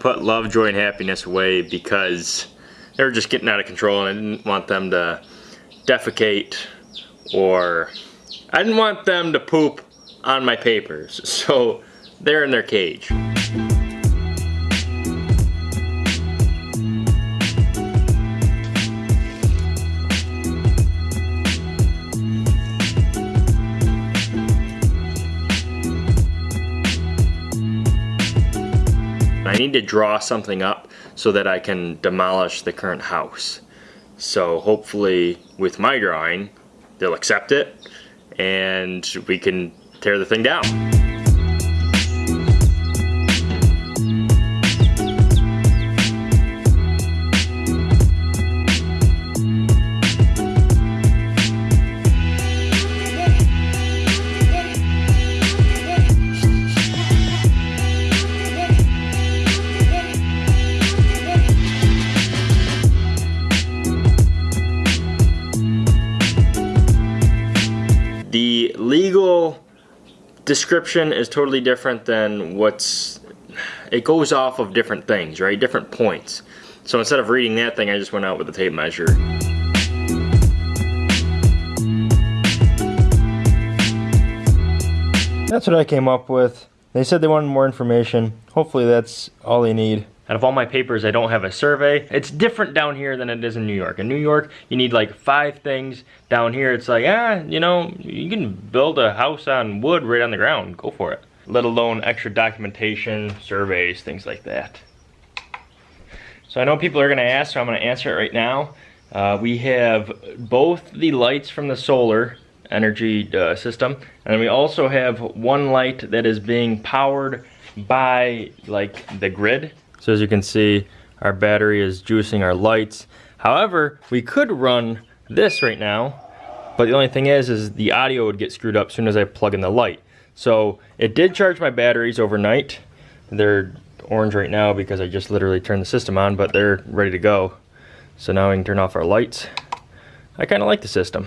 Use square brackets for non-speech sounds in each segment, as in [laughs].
put love, joy, and happiness away because they were just getting out of control and I didn't want them to defecate or I didn't want them to poop on my papers. [laughs] So they're in their cage. Need to draw something up so that I can demolish the current house. So hopefully with my drawing, they'll accept it and we can tear the thing down. Description is totally different than what's, it goes off of different things, right? Different points. So instead of reading that thing, I just went out with a tape measure. That's what I came up with. They said they wanted more information. Hopefully that's all they need. Out of all my papers, I don't have a survey. It's different down here than it is in New York. In New York, you need like five things. Down here, it's like, ah, you know, you can build a house on wood right on the ground. Go for it. Let alone extra documentation, surveys, things like that. So I know people are gonna ask, so I'm gonna answer it right now. Uh, we have both the lights from the solar energy uh, system, and we also have one light that is being powered by like the grid so as you can see, our battery is juicing our lights. However, we could run this right now, but the only thing is, is the audio would get screwed up as soon as I plug in the light. So it did charge my batteries overnight. They're orange right now because I just literally turned the system on, but they're ready to go. So now we can turn off our lights. I kind of like the system.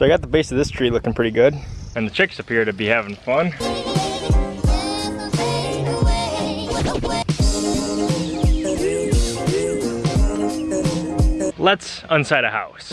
So I got the base of this tree looking pretty good. And the chicks appear to be having fun. Let's unside a house.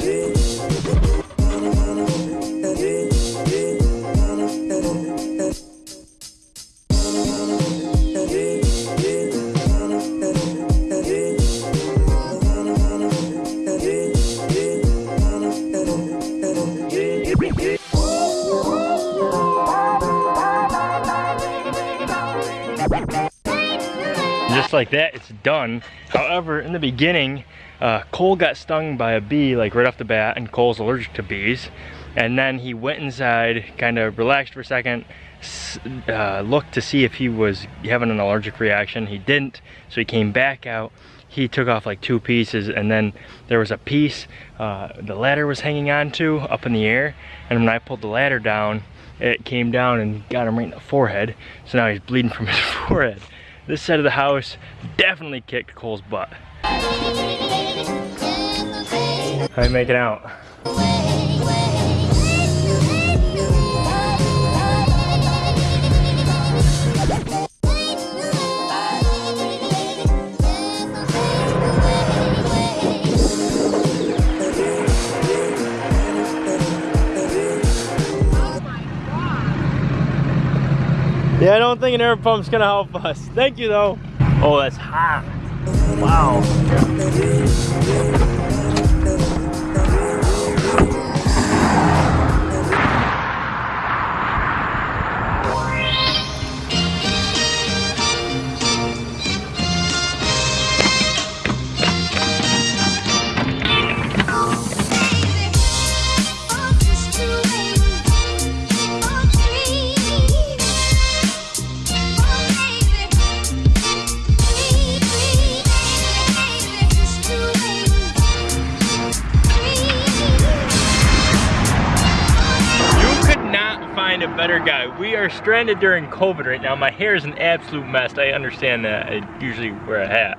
Just like that, it's done. However, in the beginning, uh, Cole got stung by a bee like right off the bat, and Cole's allergic to bees. And then he went inside, kind of relaxed for a second, uh, looked to see if he was having an allergic reaction. He didn't, so he came back out. He took off like two pieces, and then there was a piece uh, the ladder was hanging on to up in the air. And when I pulled the ladder down, it came down and got him right in the forehead. So now he's bleeding from [laughs] his forehead. This side of the house definitely kicked Cole's butt. How you making out? Yeah, I don't think an air pump's gonna help us. Thank you though. Oh, that's hot. Wow. Are stranded during COVID right now. My hair is an absolute mess. I understand that. I usually wear a hat.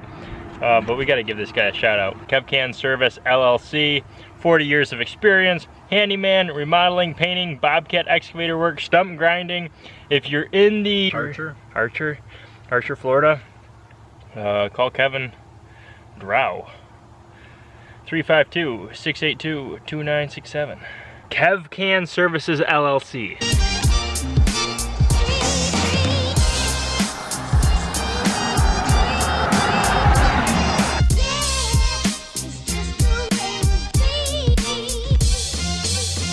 Uh, but we got to give this guy a shout out. KevCan Service LLC, 40 years of experience, handyman, remodeling, painting, bobcat excavator work, stump grinding. If you're in the Archer, Archer, Archer, Florida, uh, call Kevin Drow. 352-682-2967. KevCan Services LLC.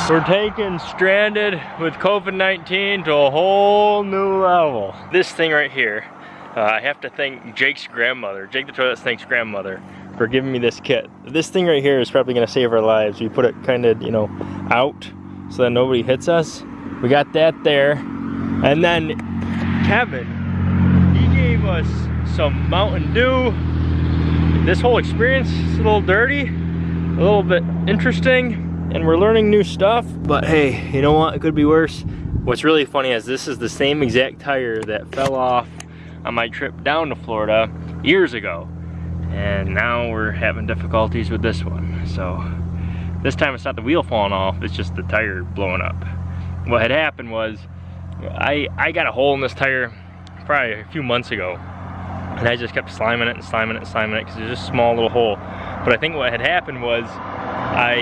We're taking stranded with COVID-19 to a whole new level. This thing right here, uh, I have to thank Jake's grandmother, Jake the Toilet thanks grandmother for giving me this kit. This thing right here is probably gonna save our lives. We put it kind of, you know, out so that nobody hits us. We got that there. And then Kevin, he gave us some Mountain Dew. This whole experience is a little dirty, a little bit interesting, and we're learning new stuff. But hey, you know what? It could be worse. What's really funny is this is the same exact tire that fell off on my trip down to Florida years ago. And now we're having difficulties with this one. So this time it's not the wheel falling off, it's just the tire blowing up. What had happened was I, I got a hole in this tire probably a few months ago. And I just kept sliming it and sliming it and sliming it because it's just a small little hole. But I think what had happened was I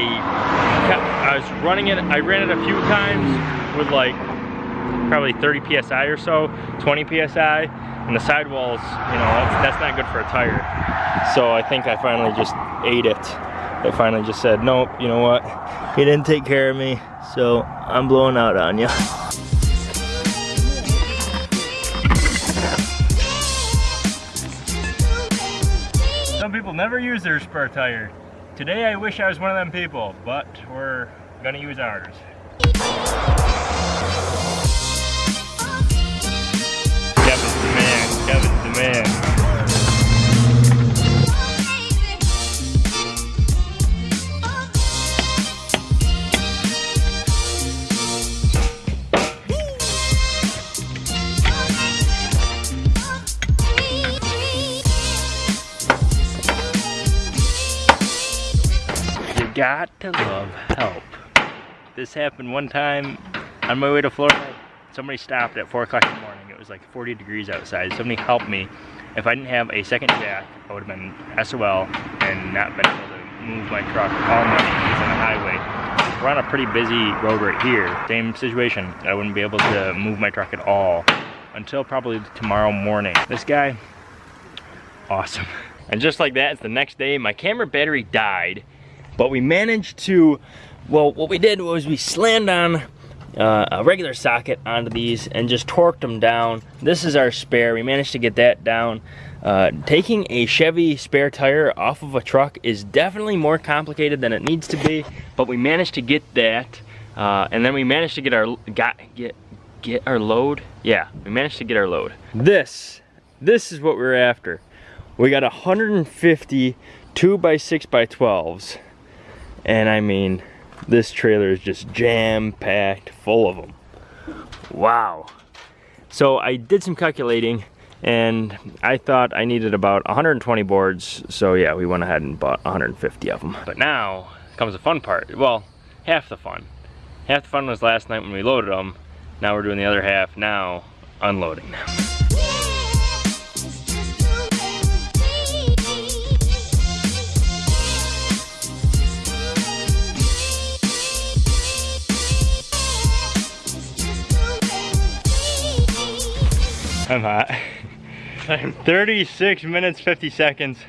kept, I was running it, I ran it a few times with like probably 30 PSI or so, 20 PSI, and the sidewalls, you know, that's, that's not good for a tire. So I think I finally just ate it. I finally just said, nope, you know what? He didn't take care of me, so I'm blowing out on you. Some people never use their spare tire. Today I wish I was one of them people, but we're gonna use ours. Kevin's the man, Kevin's the man. Got to love help. This happened one time on my way to Florida. Somebody stopped at 4 o'clock in the morning. It was like 40 degrees outside. Somebody helped me. If I didn't have a second jack, I would have been SOL and not been able to move my truck all night on the highway. We're on a pretty busy road right here. Same situation. I wouldn't be able to move my truck at all until probably tomorrow morning. This guy, awesome. And just like that, it's the next day. My camera battery died but we managed to, well, what we did was we slammed on uh, a regular socket onto these and just torqued them down. This is our spare. We managed to get that down. Uh, taking a Chevy spare tire off of a truck is definitely more complicated than it needs to be, but we managed to get that. Uh, and then we managed to get our got get get our load. Yeah, we managed to get our load. This this is what we're after. We got 150 2 by 6 by 12s and I mean, this trailer is just jam-packed full of them. Wow. So I did some calculating and I thought I needed about 120 boards. So yeah, we went ahead and bought 150 of them. But now comes the fun part. Well, half the fun. Half the fun was last night when we loaded them. Now we're doing the other half now, unloading them. I'm hot. 36 minutes, 50 seconds.